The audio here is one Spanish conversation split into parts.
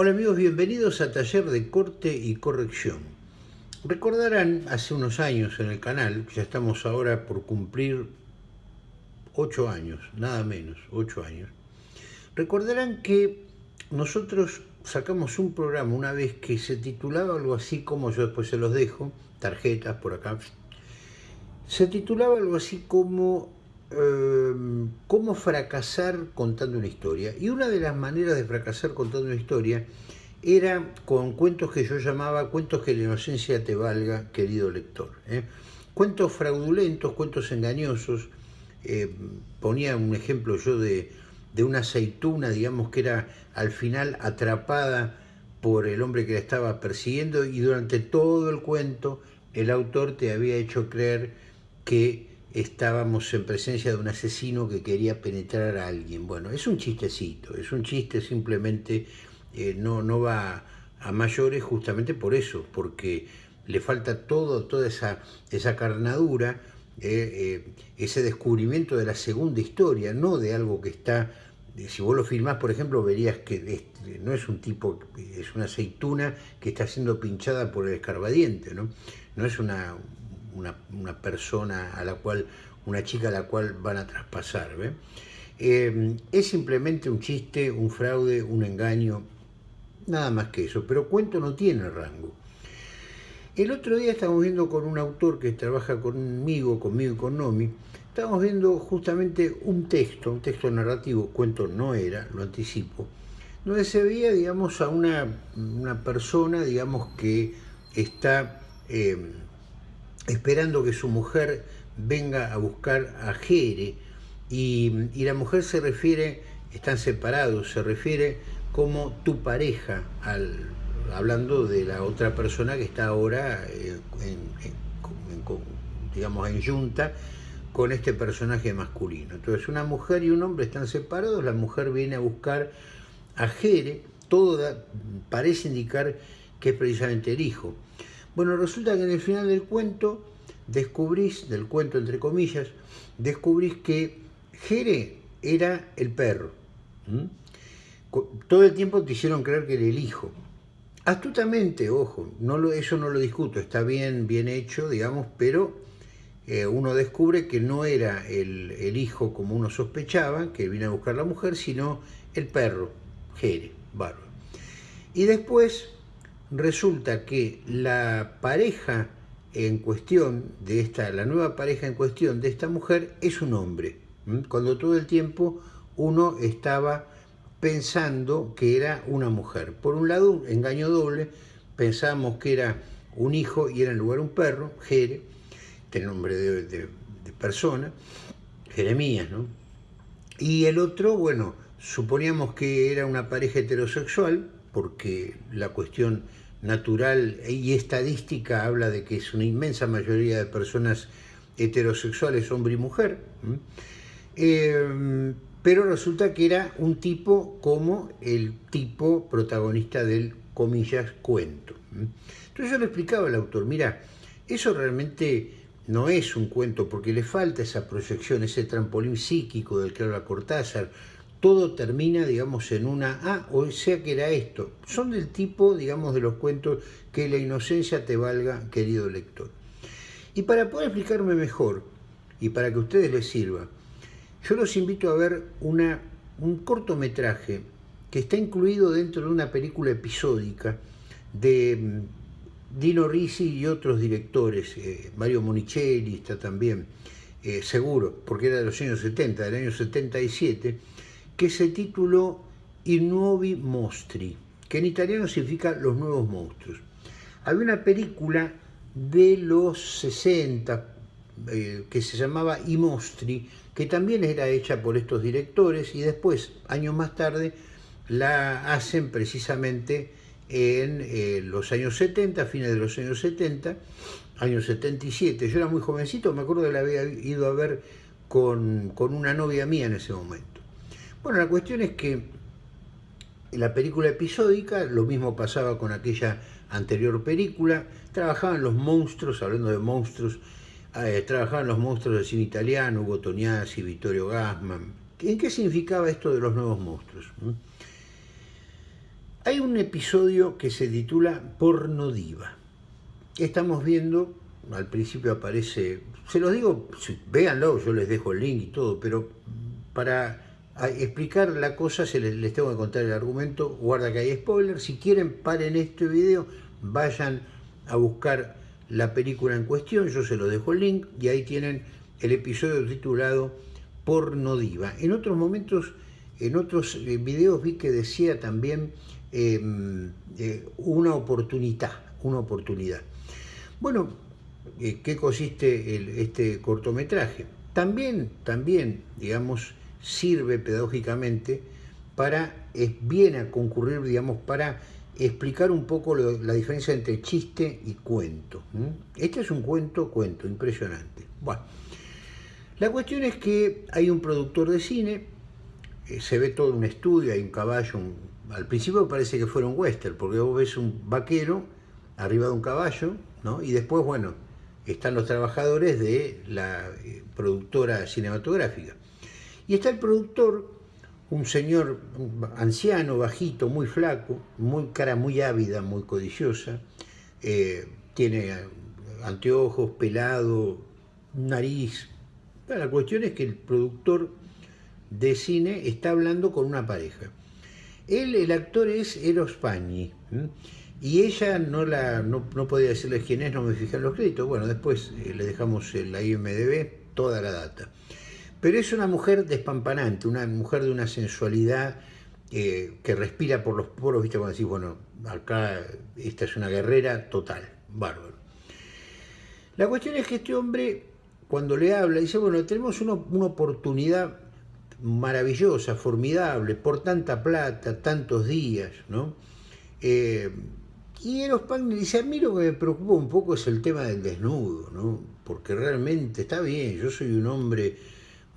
Hola amigos, bienvenidos a Taller de Corte y Corrección. Recordarán hace unos años en el canal, ya estamos ahora por cumplir ocho años, nada menos, ocho años. Recordarán que nosotros sacamos un programa una vez que se titulaba algo así como, yo después se los dejo, tarjetas por acá, se titulaba algo así como Em, cómo fracasar contando una historia. Y una de las maneras de fracasar contando una historia era con cuentos que yo llamaba cuentos que la inocencia te valga, querido lector. ¿eh? Cuentos fraudulentos, cuentos engañosos. Eh, ponía un ejemplo yo de, de una aceituna, digamos que era al final atrapada por el hombre que la estaba persiguiendo y durante todo el cuento el autor te había hecho creer que estábamos en presencia de un asesino que quería penetrar a alguien. Bueno, es un chistecito, es un chiste simplemente, eh, no, no va a mayores justamente por eso, porque le falta todo, toda esa, esa carnadura, eh, eh, ese descubrimiento de la segunda historia, no de algo que está, si vos lo filmás, por ejemplo, verías que no es un tipo, es una aceituna que está siendo pinchada por el escarbadiente, ¿no? No es una, una, persona a la cual, una chica a la cual van a traspasar. Eh, es simplemente un chiste, un fraude, un engaño, nada más que eso, pero cuento no tiene rango. El otro día estábamos viendo con un autor que trabaja conmigo, conmigo y con Nomi, estábamos viendo justamente un texto, un texto narrativo, cuento no era, lo anticipo, donde se veía, digamos, a una, persona, digamos, que está eh, esperando que su mujer venga a buscar a Jere, y, la mujer se refiere, están separados, se refiere como tu pareja, al, hablando de la otra persona que está ahora eh, en, digamos, en junta con este personaje masculino. Entonces una mujer y un hombre están separados, la mujer viene a buscar a Jere, todo parece indicar que es precisamente el hijo. Bueno, resulta que en el final del cuento descubrís, del cuento entre comillas, descubrís que Jere era el perro. Todo el tiempo te hicieron creer que era el hijo. Astutamente, ojo, no lo, eso no lo discuto, está bien, bien hecho, digamos, pero eh, uno descubre que no era el, el, hijo como uno sospechaba, que vino a buscar la mujer, sino el perro, Jere, bárbaro. Y después resulta que la pareja en cuestión de esta, la nueva pareja en cuestión de esta mujer es un hombre, cuando todo el tiempo uno estaba pensando que era una mujer. Por un lado, engaño doble, pensamos que era un hijo y era en lugar un perro, Jere, este nombre de, de persona, Jeremías, ¿no? Y el otro, bueno, suponíamos que era una pareja heterosexual, porque la cuestión natural y estadística habla de que es una inmensa mayoría de personas heterosexuales, hombre y mujer, eh, pero resulta que era un tipo como el tipo protagonista del, comillas, cuento. Entonces yo le explicaba al autor, mira, eso realmente no es un cuento porque le falta esa proyección, ese trampolín psíquico del que habla Cortázar, todo termina, digamos, en una, ah, o sea que era esto. Son del tipo, digamos, de los cuentos que la inocencia te valga, querido lector. Y para poder explicarme mejor, y para que a ustedes les sirva, yo los invito a ver un cortometraje que está incluido dentro de una película episódica de mm, Dino Risi y otros directores, eh, Mario Monicelli está también, eh, seguro, porque era de los años 70, del año 77, que se tituló I Nuovi Mostri, que en italiano significa Los Nuevos Monstruos. Había una película de los 60 eh, que se llamaba I Mostri, que también era hecha por estos directores y después, años más tarde, la hacen precisamente en eh, los años 70, fines de los años 70, años 77. Yo era muy jovencito, me acuerdo que la había ido a ver con, con una novia mía en ese momento. Bueno, la cuestión es que en la película episódica, lo mismo pasaba con aquella anterior película, trabajaban los monstruos, hablando de monstruos, eh, trabajaban los monstruos del cine italiano, Hugo Tognazzi, Vittorio Gassman. ¿En qué significaba esto de los nuevos monstruos? ¿Mm? Hay un episodio que se titula Porno Diva. Estamos viendo, al principio aparece, se los digo, véanlo, yo les dejo el link y todo, pero para explicar la cosa se les, tengo que contar el argumento, guarda que hay spoiler, si quieren paren este video, vayan a buscar la película en cuestión, yo se los dejo el link y ahí tienen el episodio titulado Porno Diva. En otros momentos, en otros eh, videos vi que decía también em, eh, una oportunidad, una oportunidad. Bueno, eh, ¿qué consiste este cortometraje? También, también, digamos, sirve pedagógicamente para, es, viene a concurrir, digamos, para explicar un poco la diferencia entre chiste y cuento. Este es un cuento, cuento, impresionante. Bueno, la cuestión es que hay un productor de cine, eh, se ve todo un estudio, hay un caballo, al principio parece que fuera un western, porque vos ves un vaquero arriba de un caballo, ¿no? y después, bueno, están los trabajadores de la eh, productora cinematográfica. Y está el productor un señor anciano, bajito, muy flaco, muy cara muy ávida, muy codiciosa, eh, tiene anteojos, pelado, nariz. la cuestión es que el productor de cine está hablando con una pareja. Él, el actor es Eros Pagni, y ella no, la, no, podía decirles quién es, no me fijé en los créditos. Bueno, después eh, le dejamos la IMDB toda la data. Pero es una mujer despampanante, una mujer de una sensualidad eh, que respira por los poros, ¿viste? Cuando decís, bueno, acá esta es una guerrera total, bárbaro. La cuestión es que este hombre, cuando le habla, dice, bueno, tenemos una, oportunidad maravillosa, formidable, por tanta plata, tantos días, ¿no? Eh, y Eros Pagni dice, a mí lo que me preocupa un poco es el tema del desnudo, ¿no? Porque realmente está bien, yo soy un hombre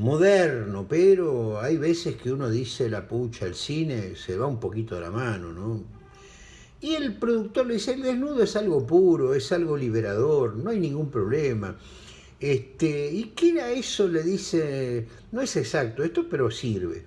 moderno, pero hay veces que uno dice la pucha, el cine se va un poquito de la mano, ¿no? Y el productor le dice, el desnudo es algo puro, es algo liberador, no hay ningún problema. Este, ¿Y qué era eso? Le dice, no es exacto esto, pero sirve.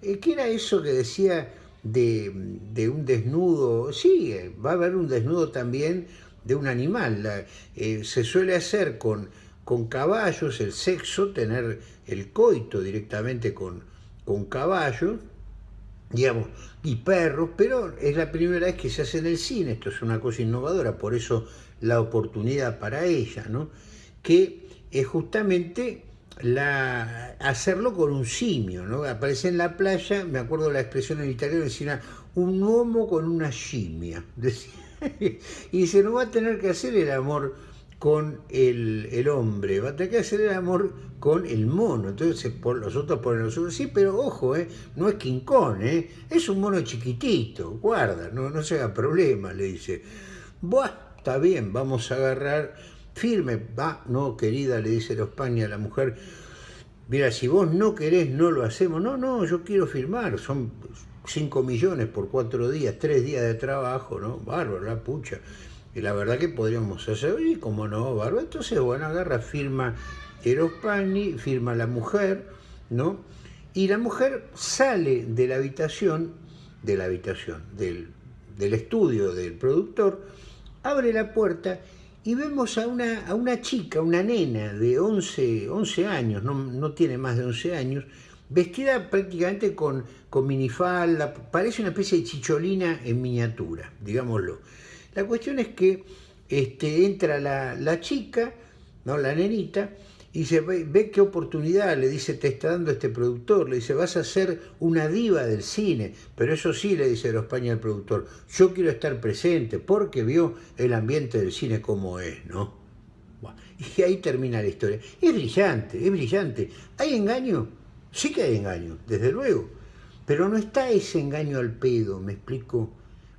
Eh, ¿Qué era eso que decía de, un desnudo? Sí, va a haber un desnudo también de un animal. Eh, se suele hacer con con caballos, el sexo, tener el coito directamente con, con caballos, digamos, y perros, pero es la primera vez que se hace en el cine, esto es una cosa innovadora, por eso la oportunidad para ella, ¿no? que es justamente hacerlo con un simio, ¿no? aparece en la playa, me acuerdo la expresión en italiano, decía un uomo con una simia, y se no va a tener que hacer el amor con el, hombre, va a tener que hacer el amor con el mono. Entonces por, los otros ponen los otros, sí, pero ojo, eh, no es Kong, eh, es un mono chiquitito, guarda, no, no se haga problema, le dice. Buah, está bien, vamos a agarrar firme, va, no, querida, le dice la España a la mujer, mira, si vos no querés, no lo hacemos. No, no, yo quiero firmar, son 5 millones por 4 días, 3 días de trabajo, ¿no? Bárbaro, la pucha. Y la verdad que podríamos hacer, y como no, Barba, entonces, bueno, agarra, firma Eros firma la mujer, ¿no? Y la mujer sale de la habitación, de la habitación, del, estudio del productor, abre la puerta y vemos a una, a una chica, una nena de 11, 11 años, no, no, tiene más de 11 años, vestida prácticamente con, con minifalda, parece una especie de chicholina en miniatura, digámoslo. La cuestión es que este, entra la, chica, ¿no? la nenita, y se ve, qué oportunidad, le dice, te está dando este productor, le dice, vas a ser una diva del cine, pero eso sí, le dice España al productor, yo quiero estar presente porque vio el ambiente del cine como es, ¿no? y ahí termina la historia. Es brillante, es brillante. ¿Hay engaño? Sí que hay engaño, desde luego, pero no está ese engaño al pedo, me explico.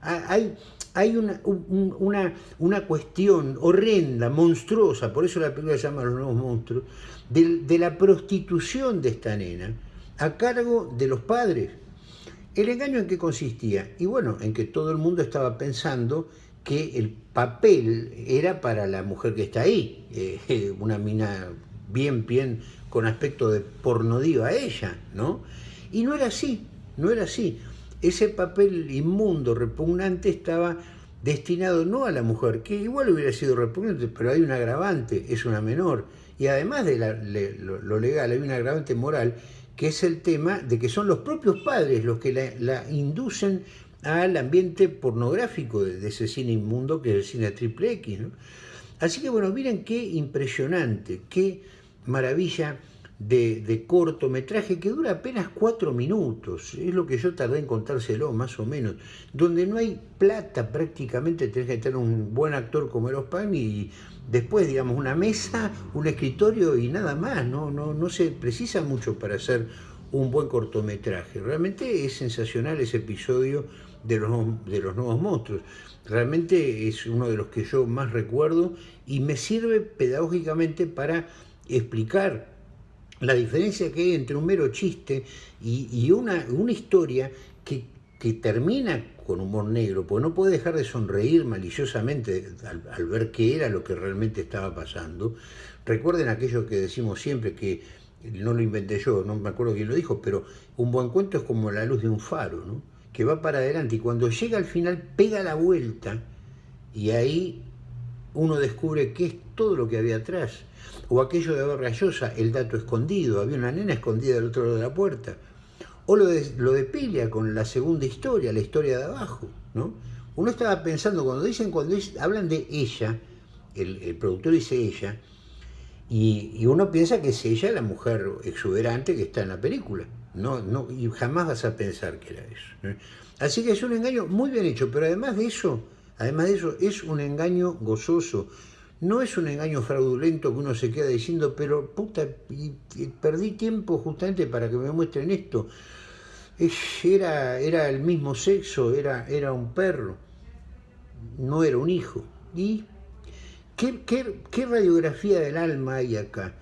Ah, hay, hay una, una, cuestión horrenda, monstruosa, por eso la película se llama Los Nuevos Monstruos, de, la prostitución de esta nena a cargo de los padres. ¿El engaño en qué consistía? Y bueno, en que todo el mundo estaba pensando que el papel era para la mujer que está ahí, eh, una mina bien, bien, con aspecto de pornodiva ella, ¿no? Y no era así, no era así. Ese papel inmundo, repugnante, estaba destinado no a la mujer, que igual hubiera sido repugnante, pero hay un agravante, es una menor. Y además de lo, legal, hay un agravante moral, que es el tema de que son los propios padres los que la, inducen al ambiente pornográfico de, ese cine inmundo que es el cine triple X. Así que bueno, miren qué impresionante, qué maravilla de, cortometraje que dura apenas cuatro minutos, es lo que yo tardé en contárselo, más o menos, donde no hay plata prácticamente, tenés que tener un buen actor como Eros y después, digamos, una mesa, un escritorio y nada más, no, no, no se precisa mucho para hacer un buen cortometraje. Realmente es sensacional ese episodio de los, de los nuevos monstruos. Realmente es uno de los que yo más recuerdo y me sirve pedagógicamente para explicar la diferencia que hay entre un mero chiste y, una, una, historia que, que, termina con humor negro, porque no puede dejar de sonreír maliciosamente al, ver qué era lo que realmente estaba pasando. Recuerden aquello que decimos siempre, que no lo inventé yo, no me acuerdo quién lo dijo, pero un buen cuento es como la luz de un faro, ¿no? que va para adelante y cuando llega al final pega la vuelta y ahí uno descubre qué es todo lo que había atrás. O aquello de Rayosa, el dato escondido, había una nena escondida al otro lado de la puerta. O lo de, lo de Pilia con la segunda historia, la historia de abajo. ¿no? Uno estaba pensando, cuando dicen, cuando hablan de ella, el, productor dice ella, y, uno piensa que es ella la mujer exuberante que está en la película. No, no, y jamás vas a pensar que era eso. Así que es un engaño muy bien hecho, pero además de eso, además de eso, es un engaño gozoso. No es un engaño fraudulento que uno se queda diciendo, pero puta, perdí tiempo justamente para que me muestren esto. Era, era el mismo sexo, era, era un perro, no era un hijo. ¿Y qué, qué, radiografía del alma hay acá?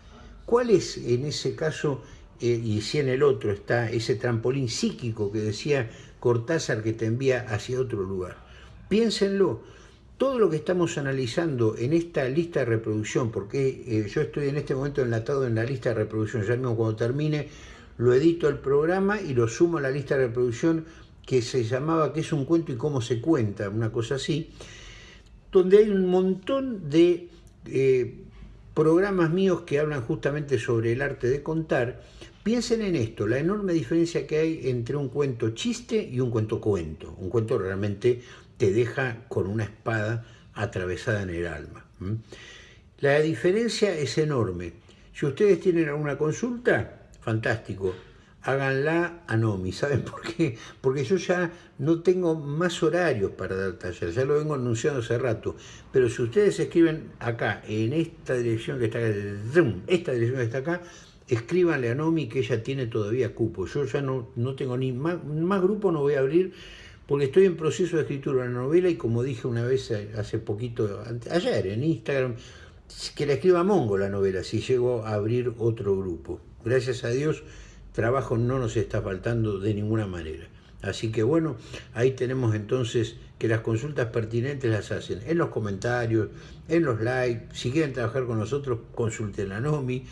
¿Cuál es en ese caso, eh, y si en el otro está ese trampolín psíquico que decía Cortázar que te envía hacia otro lugar? Piénsenlo todo lo que estamos analizando en esta lista de reproducción, porque eh, yo estoy en este momento enlatado en la lista de reproducción, ya mismo cuando termine lo edito al programa y lo sumo a la lista de reproducción que se llamaba ¿Qué es un cuento y cómo se cuenta? Una cosa así, donde hay un montón de eh, programas míos que hablan justamente sobre el arte de contar. Piensen en esto, la enorme diferencia que hay entre un cuento chiste y un cuento cuento. Un cuento realmente te deja con una espada atravesada en el alma. La diferencia es enorme. Si ustedes tienen alguna consulta, fantástico, háganla a Nomi. ¿Saben por qué? Porque yo ya no tengo más horarios para dar taller, ya lo vengo anunciando hace rato. Pero si ustedes escriben acá, en esta dirección que está acá, esta dirección está acá, escríbanle a Nomi que ella tiene todavía cupo. Yo ya no, no tengo ni más, más grupo, no voy a abrir porque estoy en proceso de escritura de una novela y como dije una vez hace poquito, ayer en Instagram, que la escriba Mongo la novela, si llego a abrir otro grupo. Gracias a Dios, trabajo no nos está faltando de ninguna manera. Así que bueno, ahí tenemos entonces que las consultas pertinentes las hacen en los comentarios, en los likes, si quieren trabajar con nosotros, consulten a Nomi.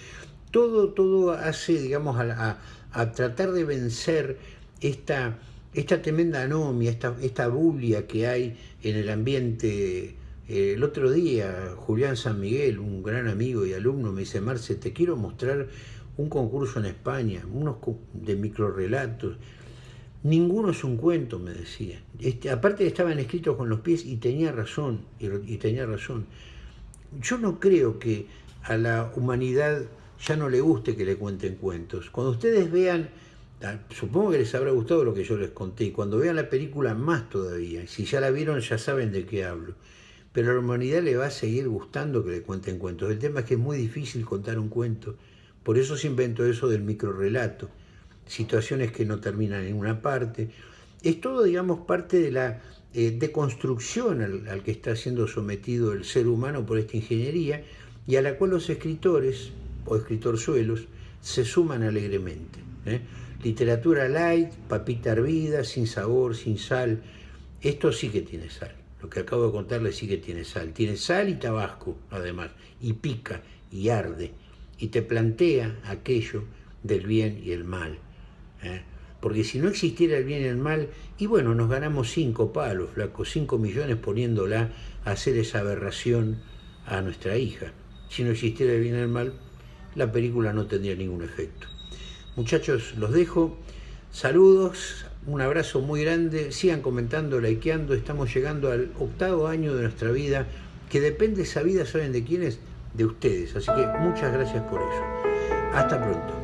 Todo, todo hace, digamos, a, a tratar de vencer esta esta tremenda anomia, esta, esta bulia que hay en el ambiente. Eh, el otro día, Julián San Miguel, un gran amigo y alumno, me dice, Marce, te quiero mostrar un concurso en España, unos de microrelatos. Ninguno es un cuento, me decía. Este, aparte estaban escritos con los pies y tenía razón, y tenía razón. Yo no creo que a la humanidad ya no le guste que le cuenten cuentos. Cuando ustedes vean Supongo que les habrá gustado lo que yo les conté cuando vean la película más todavía. Si ya la vieron ya saben de qué hablo. Pero a la humanidad le va a seguir gustando que le cuenten cuentos. El tema es que es muy difícil contar un cuento. Por eso se inventó eso del microrelato. Situaciones que no terminan en ninguna parte. Es todo, digamos, parte de la eh, deconstrucción al, al que está siendo sometido el ser humano por esta ingeniería y a la cual los escritores o escritorzuelos se suman alegremente. ¿Eh? Literatura light, papita hervida, sin sabor, sin sal. Esto sí que tiene sal. Lo que acabo de contarles sí que tiene sal. Tiene sal y tabasco, además. Y pica, y arde. Y te plantea aquello del bien y el mal. ¿eh? Porque si no existiera el bien y el mal, y bueno, nos ganamos cinco palos, flaco, cinco millones poniéndola a hacer esa aberración a nuestra hija. Si no existiera el bien y el mal, la película no tendría ningún efecto. Muchachos, los dejo. Saludos, un abrazo muy grande. Sigan comentando, likeando. Estamos llegando al octavo año de nuestra vida, que depende esa vida, ¿saben de quiénes? De ustedes. Así que muchas gracias por eso. Hasta pronto.